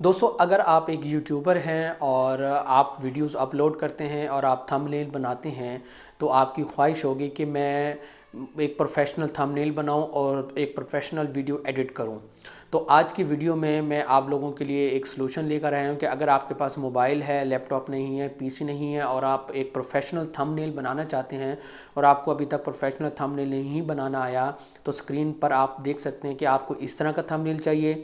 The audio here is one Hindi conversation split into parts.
दोस्तों, अगर आप एक यूट्यूबर हैं और आप वीडियोस अपलोड करते हैं और आप थंबनेल बनाते हैं तो आपकी ख्वाहिश होगी कि मैं एक प्रोफेशनल थंबनेल बनाऊँ और एक प्रोफेशनल वीडियो एडिट करूँ। तो आज की वीडियो में मैं आप लोगों के लिए एक सलूशन लेकर आया हूँ कि अगर आपके पास मोबाइल है लैपटॉप नहीं है पीसी नहीं है और आप एक प्रोफेशनल थंबनेल बनाना चाहते हैं और आपको अभी तक प्रोफेशनल थंबनेल नहीं बनाना आया तो स्क्रीन पर आप देख सकते हैं कि आपको इस तरह का थंबनेल चाहिए।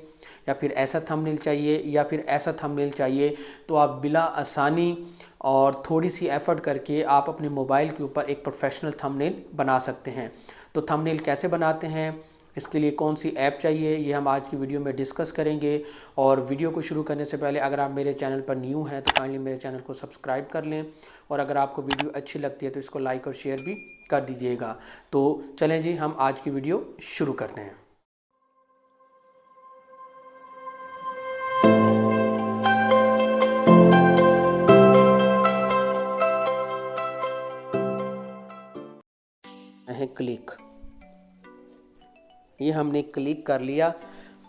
या फिर ऐसा थंबनेल चाहिए या फिर ऐसा थंबनेल चाहिए तो आप बिला आसानी और थोड़ी सी एफ़र्ट करके आप अपने मोबाइल के ऊपर एक प्रोफेशनल थंबनेल बना सकते हैं। तो थंबनेल कैसे बनाते हैं? इसके लिए कौन सी ऐप चाहिए? ये हम आज की वीडियो में डिस्कस करेंगे। और वीडियो को शुरू करने से पहले अगर आप मेरे चैनल पर न्यू हैं तो काइंडली मेरे चैनल को सब्सक्राइब कर लें। और अगर आपको वीडियो अच्छी लगती है तो इसको लाइक और शेयर भी कर दीजिएगा। तो चलें जी, हम आज की वीडियो शुरू करते हैं। क्लिक। ये हमने क्लिक कर लिया।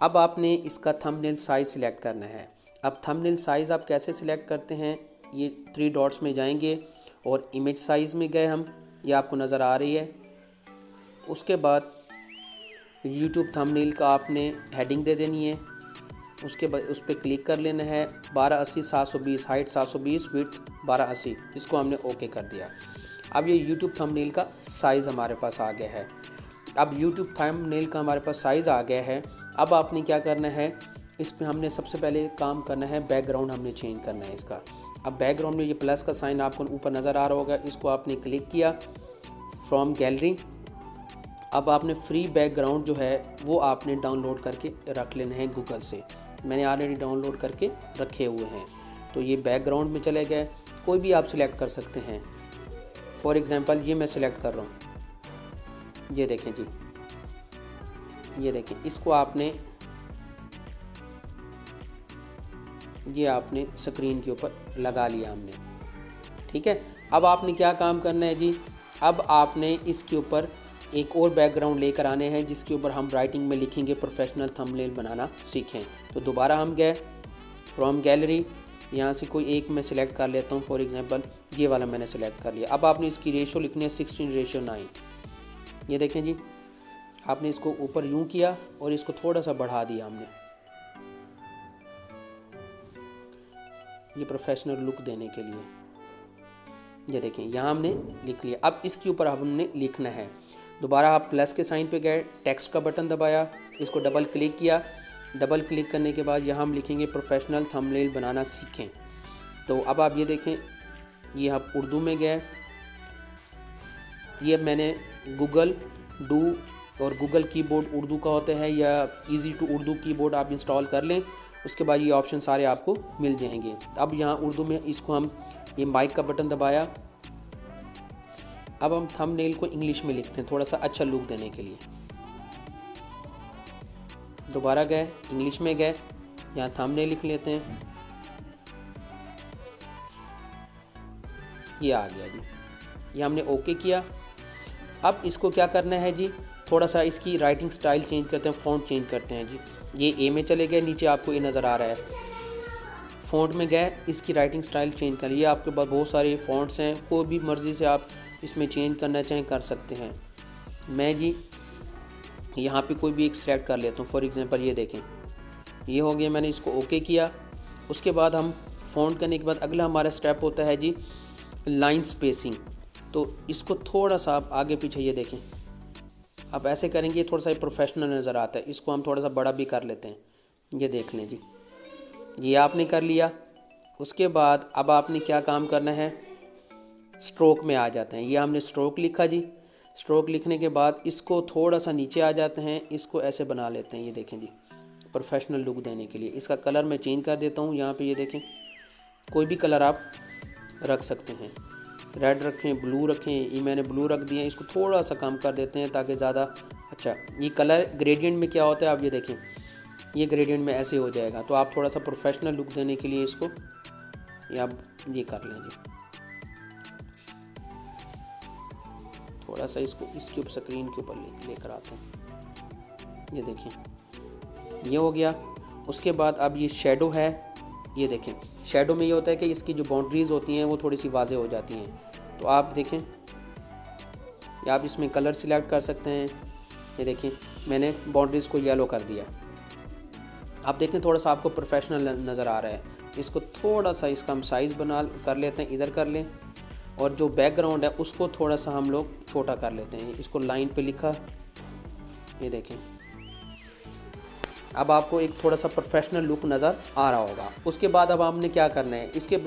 अब आपने इसका थंबनेल साइज़ सिलेक्ट करना है। अब थंबनेल साइज़ आप कैसे सिलेक्ट करते हैं? ये थ्री डॉट्स में जाएँगे और इमेज साइज़ में गए हम। ये आपको नज़र आ रही है। उसके बाद यूट्यूब थंबनेल का आपने हेडिंग दे देनी है। उसके बाद उस पर क्लिक कर लेना है। बारह अस्सी, सात सौ बीस हाइट सात सौ बीस विथ बारह अस्सी। इसको हमने ओके कर दिया। अब ये यूट्यूब थंबनेल का साइज़ हमारे पास आ गया है। अब यूट्यूब थंबनेल का हमारे पास साइज़ आ गया है। अब आपने क्या करना है? इस पर हमने सबसे पहले काम करना है बैकग्राउंड हमने चेंज करना है इसका। अब बैकग्राउंड में ये प्लस का साइन आपको ऊपर नज़र आ रहा होगा। इसको आपने क्लिक किया फ्रॉम गैलरी अब आपने फ्री बैकग्राउंड जो है, वो आपने डाउनलोड करके रख लेना है गूगल से। मैंने ऑलरेडी डाउनलोड करके रखे हुए हैं। तो ये बैकग्राउंड में चले गए। कोई भी आप सिलेक्ट कर सकते हैं। फॉर एग्ज़ाम्पल ये मैं सिलेक्ट कर रहा हूँ। ये देखें जी। ये देखें, इसको आपने, ये आपने स्क्रीन के ऊपर लगा लिया हमने। ठीक है? अब आपने क्या काम करना है जी? अब आपने इसके ऊपर एक और बैकग्राउंड लेकर आने हैं, जिसके ऊपर हम राइटिंग में लिखेंगे प्रोफेशनल थंबनेल बनाना सीखें। तो दोबारा हम गए फ्रॉम गैलरी यहाँ से कोई एक मैं सिलेक्ट कर लेता हूँ फॉर एग्जांपल ये वाला मैंने सेलेक्ट कर लिया। अब आपने इसकी रेशो लिखनी है सिक्सटीन रेशो नाइन ये देखें जी, आपने इसको ऊपर यूँ किया और इसको थोड़ा सा बढ़ा दिया हमने। ये प्रोफेशनल लुक देने के लिए। ये देखें, यहाँ हमने लिख लिया। अब इसके ऊपर हमने लिखना है। दोबारा आप प्लस के साइन पे गए टेक्स्ट का बटन दबाया, इसको डबल क्लिक किया डबल क्लिक करने के बाद यहाँ हम लिखेंगे प्रोफेशनल थंबनेल बनाना सीखें। तो अब आप ये देखें, ये आप उर्दू में गए ये मैंने गूगल डू और गूगल कीबोर्ड उर्दू का होता है या इजी टू उर्दू कीबोर्ड आप इंस्टॉल कर लें, उसके बाद ये ऑप्शन सारे आपको मिल जाएँगे। अब यहाँ उर्दू में इसको हम, ये माइक का बटन दबाया। अब हम थंब को इंग्लिश में लिखते हैं, थोड़ा सा अच्छा लुक देने के लिए। दोबारा गए इंग्लिश में गए, यहाँ थंबनेल लिख लेते हैं। ये आ गया जी। ये हमने ओके किया। अब इसको क्या करना है जी? थोड़ा सा इसकी राइटिंग स्टाइल चेंज करते हैं फ़ॉन्ट चेंज करते हैं जी। ये ए में चले गए, नीचे आपको ये नज़र आ रहा है। फ़ॉन्ट में गए, इसकी राइटिंग स्टाइल चेंज कर लिए आपके पास बहुत सारे फ़ॉन्ट्स हैं। कोई भी मर्ज़ी से आप इसमें चेंज करना चाहें, कर सकते हैं। मैं जी यहाँ पे कोई भी एक सेलेक्ट कर लेता हूँ। फॉर एग्ज़ाम्पल ये देखें। ये हो गया, मैंने इसको ओके किया। उसके बाद हम फ़ोन करने के बाद अगला हमारा स्टेप होता है जी लाइन स्पेसिंग तो इसको थोड़ा सा आप आगे पीछे ये देखें। आप ऐसे करेंगे थोड़ा सा प्रोफेशनल नज़र आता है। इसको हम थोड़ा सा बड़ा भी कर लेते हैं। ये देख लें जी। ये आपने कर लिया। उसके बाद अब आपने क्या काम करना है? स्ट्रोक में आ जाते हैं। ये हमने स्ट्रोक लिखा जी। स्ट्रोक लिखने के बाद इसको थोड़ा सा नीचे आ जाते हैं, इसको ऐसे बना लेते हैं, ये देखें जी प्रोफेशनल लुक देने के लिए। इसका कलर मैं चेंज कर देता हूँ, यहाँ पे ये देखें, कोई भी कलर आप रख सकते हैं। रेड रखें ब्लू रखें, ये मैंने ब्लू रख दिया इसको थोड़ा सा कम कर देते हैं ताकि ज़्यादा अच्छा। ये कलर ग्रेडियंट में क्या होता है, आप ये देखें, ये ग्रेडियंट में ऐसे हो जाएगा। तो आप थोड़ा सा प्रोफेशनल लुक देने के लिए इसको, ये आप ये कर लें जी। थोड़ा सा इसको, इसके ऊपर स्क्रीन के ऊपर लेकर आता हूँ। ये देखें। ये हो गया। उसके बाद अब ये शेडो है। ये देखें। शेडो में ये होता है कि इसकी जो बाउंड्रीज़ होती हैं, वो थोड़ी सी वाजे हो जाती हैं। तो आप देखें। या आप इसमें कलर सिलेक्ट कर सकते हैं। ये देखें। मैंने बाउंड्रीज़ को येलो कर दिया। आप देखें, थोड़ा सा आपको प्रोफेशनल नज़र आ रहा है। इसको थोड़ा सा इसका हम साइज़ बना, कर लेते हैं। इधर कर लें। और जो बैकग्राउंड है, उसको थोड़ा सा हम लोग छोटा कर लेते हैं। इसको लाइन पे लिखा। ये देखें। अब आपको एक थोड़ा सा प्रोफेशनल लुक नज़र आ रहा होगा। उसके बाद अब आपने क्या करना है? इसके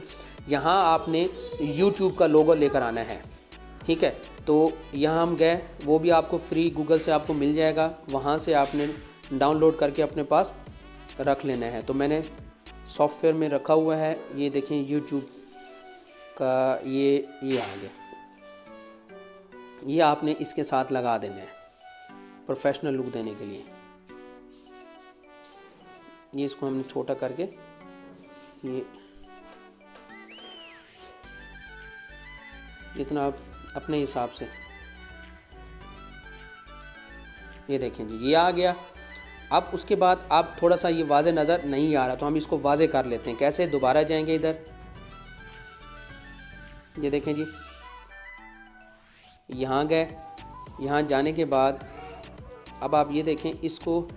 यहाँ आपने यूट्यूब का लोगो लेकर आना है। ठीक है? तो यहाँ हम गए। वो भी आपको फ्री गूगल से आपको मिल जाएगा। वहाँ से आपने डाउनलोड करके अपने पास रख लेना है। तो मैंने सॉफ्टवेयर में रखा हुआ है। ये देखें यूट्यूब का ये ये आ गया। ये आपने इसके साथ लगा देना है प्रोफेशनल लुक देने के लिए। ये इसको हमने छोटा करके, ये इतना आप अपने हिसाब से। ये देखें जी, ये आ गया। अब उसके बाद आप थोड़ा सा ये वाजे नज़र नहीं आ रहा तो हम इसको वाजे कर लेते हैं। कैसे? दोबारा जाएँगे इधर। ये देखें जी। यहाँ गए, यहाँ जाने के बाद अब आप ये देखें, इसको,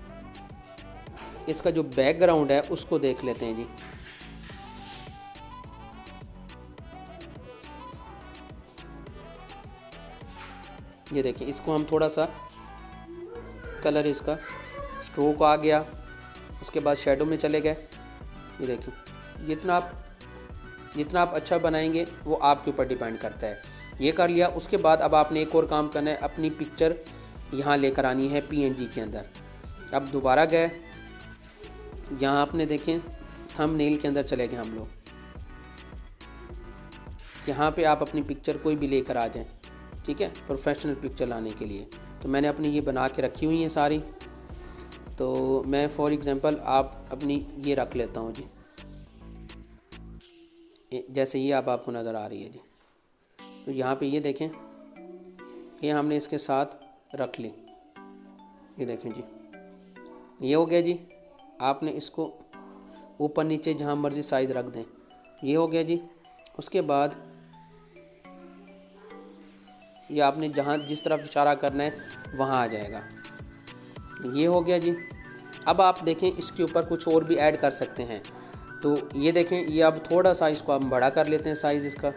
इसका जो बैकग्राउंड है, उसको देख लेते हैं जी। ये देखें, इसको हम थोड़ा सा कलर इसका स्ट्रोक आ गया, उसके बाद शेडो में चले गए। ये देखें, जितना आप जितना आप अच्छा बनाएँगे, वो आपके ऊपर डिपेंड करता है। ये कर लिया, उसके बाद अब आपने एक और काम करना है, अपनी पिक्चर यहाँ लेकर आनी है पीएनजी के अंदर। अब दोबारा गए, यहाँ आपने देखें थम नेल के अंदर चले गए हम लोग। यहाँ पे आप अपनी पिक्चर कोई भी लेकर आ जाएँ, ठीक है? प्रोफेशनल पिक्चर लाने के लिए। तो मैंने अपनी ये बना के रखी हुई हैं सारी। तो मैं फॉर एग्ज़ाम्पल आप अपनी ये रख लेता हूँ जी। जैसे ये आप आपको नज़र आ रही है जी। तो यहाँ पे ये देखें, ये हमने इसके साथ रख ली। ये देखें जी, ये हो गया जी, आपने इसको ऊपर नीचे जहाँ मर्ज़ी साइज़ रख दें। ये हो गया जी, उसके बाद ये आपने जहाँ जिस तरफ़ इशारा करना है, वहाँ आ जाएगा। ये हो गया जी, अब आप देखें इसके ऊपर कुछ और भी ऐड कर सकते हैं। तो ये देखें, ये अब थोड़ा सा इसको हम बड़ा कर लेते हैं साइज़ इसका।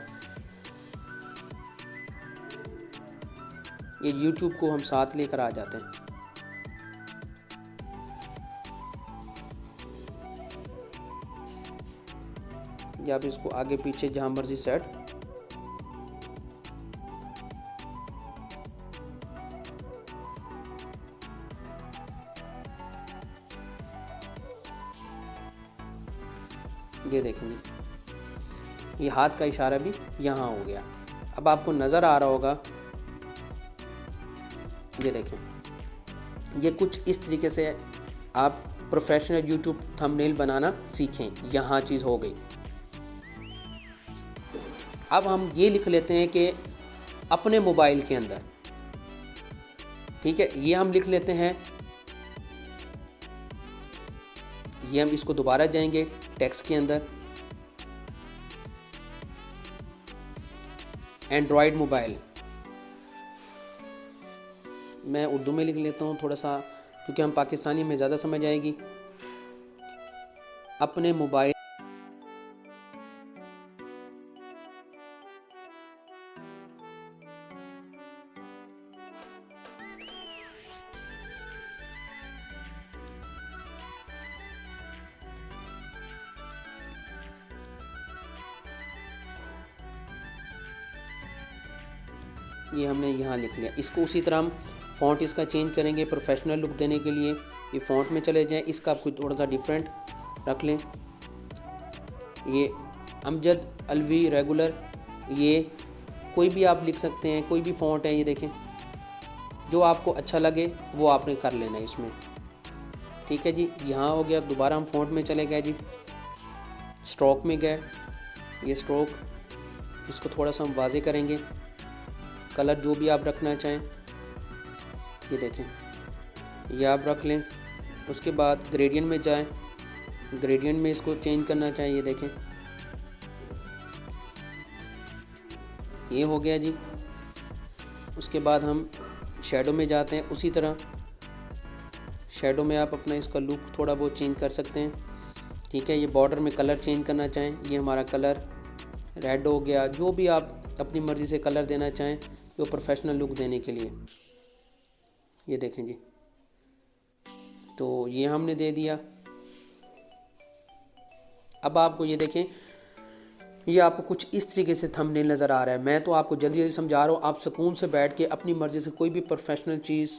ये YouTube को हम साथ लेकर आ जाते हैं। या आप इसको आगे पीछे जहाँ मर्ज़ी सेट ये देखेंगे। ये हाथ का इशारा भी यहाँ हो गया। अब आपको नज़र आ रहा होगा, ये देखें। ये कुछ इस तरीके से आप प्रोफेशनल यूट्यूब थंबनेल बनाना सीखें। यहाँ चीज़ हो गई। अब हम ये लिख लेते हैं कि अपने मोबाइल के अंदर, ठीक है? ये हम लिख लेते हैं ये हम इसको दोबारा जाएँगे टैक्स के अंदर। एंड्रॉयड मोबाइल मैं उर्दू में लिख लेता हूँ थोड़ा सा, क्योंकि हम पाकिस्तानी में ज़्यादा समझ आएगी। अपने मोबाइल ये हमने यहाँ लिख लिया। इसको उसी तरह हम फ़ॉन्ट इसका चेंज करेंगे प्रोफेशनल लुक देने के लिए। ये फ़ॉन्ट में चले जाएँ, इसका आप कुछ थोड़ा सा डिफरेंट रख लें। ये अमजद अलवी रेगुलर ये कोई भी आप लिख सकते हैं, कोई भी फ़ॉन्ट है, ये देखें। जो आपको अच्छा लगे, वो आपने कर लेना है इसमें। ठीक है जी, यहाँ हो गया दोबारा हम फ़ॉन्ट में चले गए जी। स्ट्रोक में गए। ये स्ट्रोक इसको थोड़ा सा हम वाजे करेंगे। कलर जो भी आप रखना चाहें। ये देखें। ये आप रख लें। उसके बाद ग्रेडियंट में जाएँ। ग्रेडियंट में इसको चेंज करना चाहें, ये देखें। ये हो गया जी। उसके बाद हम शेडो में जाते हैं उसी तरह। शेडो में आप अपना इसका लुक थोड़ा बहुत चेंज कर सकते हैं। ठीक है, ये बॉर्डर में कलर चेंज करना चाहें। ये हमारा कलर रेड हो गया। जो भी आप अपनी मर्ज़ी से कलर देना चाहें वो प्रोफेशनल लुक देने के लिए। ये देखें जी। तो ये हमने दे दिया। अब आपको ये देखें, ये आपको कुछ इस तरीके से थंबनेल नज़र आ रहा है। मैं तो आपको जल्दी जल्दी समझा रहा हूँ, आप सुकून से बैठ के अपनी मर्ज़ी से कोई भी प्रोफेशनल चीज़,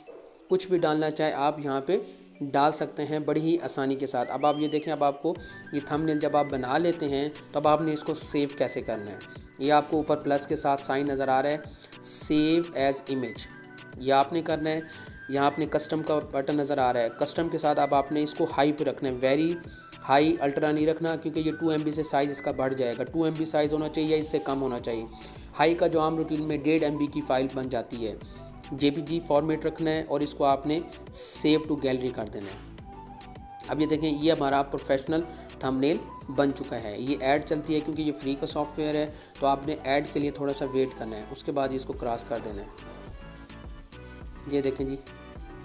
कुछ भी डालना चाहे, आप यहाँ पे डाल सकते हैं बड़ी ही आसानी के साथ। अब आप ये देखें, अब आपको ये थंबनेल जब आप बना लेते हैं तो अब आपने इसको सेव कैसे करना है। ये आपको ऊपर प्लस के साथ साइन नज़र आ रहा है। Save as image. ये आपने करना है। यहाँ आपने कस्टम का बटन नज़र आ रहा है। कस्टम के साथ अब आपने इसको हाई पे रखना है। वेरी हाई अल्ट्रा नहीं रखना क्योंकि ये टू एम से साइज़ इसका बढ़ जाएगा। टू एम साइज़ होना चाहिए या इससे कम होना चाहिए। हाई का जो आम रूटीन में डेढ़ एम की फ़ाइल बन जाती है। जे फॉर्मेट रखना है और इसको आपने सेव टू गैलरी कर देना है। अब ये देखें, ये हमारा प्रोफेशनल थंबनेल बन चुका है। ये ऐड चलती है क्योंकि ये फ्री का सॉफ्टवेयर है तो आपने ऐड के लिए थोड़ा सा वेट करना है। उसके बाद इसको क्रॉस कर देना है। ये देखें जी,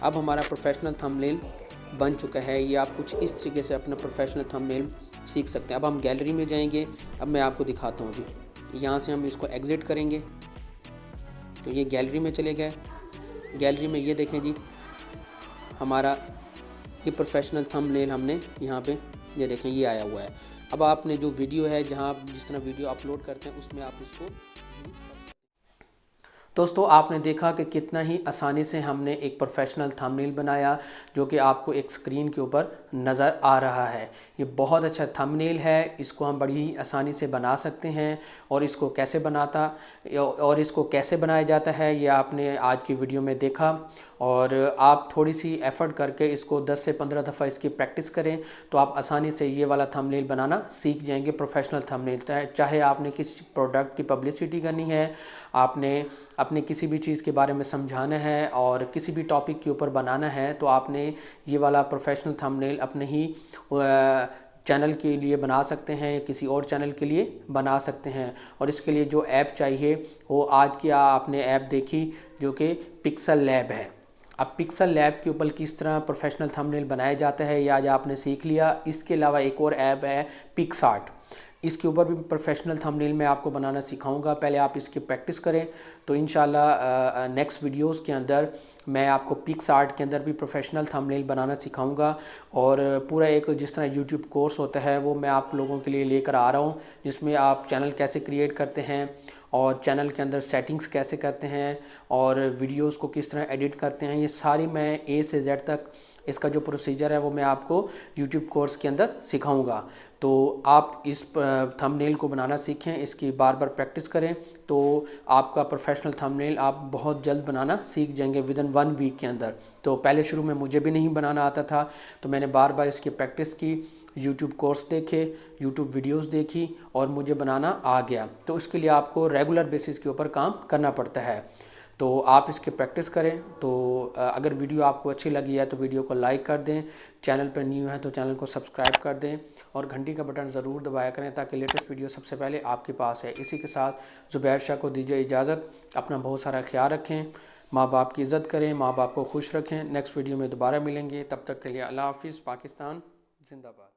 अब हमारा प्रोफेशनल थंबनेल बन चुका है। ये आप कुछ इस तरीके से अपना प्रोफेशनल थंबनेल सीख सकते हैं। अब हम गैलरी में जाएँगे। अब मैं आपको दिखाता हूँ जी। यहाँ से हम इसको एग्ज़िट करेंगे। तो ये गैलरी में चले गए। गैलरी में ये देखें जी, हमारा ये प्रोफेशनल थंबनेल हमने यहाँ पे ये देखें, ये आया हुआ है। अब आपने जो वीडियो है, जहाँ आप जिस तरह वीडियो अपलोड करते हैं, उसमें आप इसको दोस्तों, आपने देखा कि कितना ही आसानी से हमने एक प्रोफेशनल थंबनेल बनाया, जो कि आपको एक स्क्रीन के ऊपर नज़र आ रहा है। ये बहुत अच्छा थंबनेल है, इसको हम बड़ी ही आसानी से बना सकते हैं, और इसको कैसे बनाता, और इसको कैसे बनाया जाता है, ये आपने आज की वीडियो में देखा। और आप थोड़ी सी एफ़र्ट करके इसको 10 से 15 दफ़ा इसकी प्रैक्टिस करें तो आप आसानी से ये वाला थंबनेल बनाना सीख जाएँगे प्रोफेशनल थंबनेल चाहे आपने किसी प्रोडक्ट की पब्लिसिटी करनी है, आपने अपने किसी भी चीज़ के बारे में समझाना है और किसी भी टॉपिक के ऊपर बनाना है तो आपने ये वाला प्रोफेशनल थंबनेल अपने ही चैनल के लिए बना सकते हैं या किसी और चैनल के लिए बना सकते हैं। और इसके लिए जो ऐप चाहिए, वो आज की आपने ऐप देखी, जो कि पिक्सल लैब है। अब पिक्सल लैब के ऊपर किस तरह प्रोफेशनल थंबनेल बनाया जाता है, ये आज आपने सीख लिया। इसके अलावा एक और ऐप है पिक्सार्ट इसके ऊपर भी प्रोफेशनल थंबनेल मैं आपको बनाना सिखाऊँगा। पहले आप इसकी प्रैक्टिस करें। तो इन नेक्स्ट वीडियोस के अंदर मैं आपको पिक्स आर्ट के अंदर भी प्रोफेशनल थंबनेल बनाना सिखाऊँगा। और पूरा एक जिस तरह यूट्यूब कोर्स होता है, वो मैं आप लोगों के लिए लेकर आ रहा हूँ, जिसमें आप चैनल कैसे क्रिएट करते हैं और चैनल के अंदर सेटिंग्स कैसे करते हैं और वीडियोस को किस तरह एडिट करते हैं, ये सारी मैं ए से जेड तक इसका जो प्रोसीजर है वो मैं आपको यूट्यूब कोर्स के अंदर सिखाऊँगा। तो आप इस थंबनेल को बनाना सीखें, इसकी बार बार प्रैक्टिस करें तो आपका प्रोफेशनल थंबनेल आप बहुत जल्द बनाना सीख जाएँगे विद इन वन वीक के अंदर। तो पहले शुरू में मुझे भी नहीं बनाना आता था तो मैंने बार बार इसकी प्रैक्टिस की। यूट्यूब कोर्स देखे यूट्यूब वीडियोस देखी और मुझे बनाना आ गया। तो इसके लिए आपको रेगुलर बेसिस के ऊपर काम करना पड़ता है। तो आप इसकी प्रैक्टिस करें। तो अगर वीडियो आपको अच्छी लगी है तो वीडियो को लाइक कर दें। चैनल पर न्यू है तो चैनल को सब्सक्राइब कर दें और घंटी का बटन ज़रूर दबाया करें ताकि लेटेस्ट वीडियो सबसे पहले आपके पास है। इसी के साथ ज़ुबैर शाह को दीजिए इजाज़त। अपना बहुत सारा ख्याल रखें। माँ बाप की इज़्ज़त करें माँ बाप को खुश रखें। नेक्स्ट वीडियो में दोबारा मिलेंगे। तब तक के लिए अल्लाह हाफिज़। पाकिस्तान, जिंदाबाद।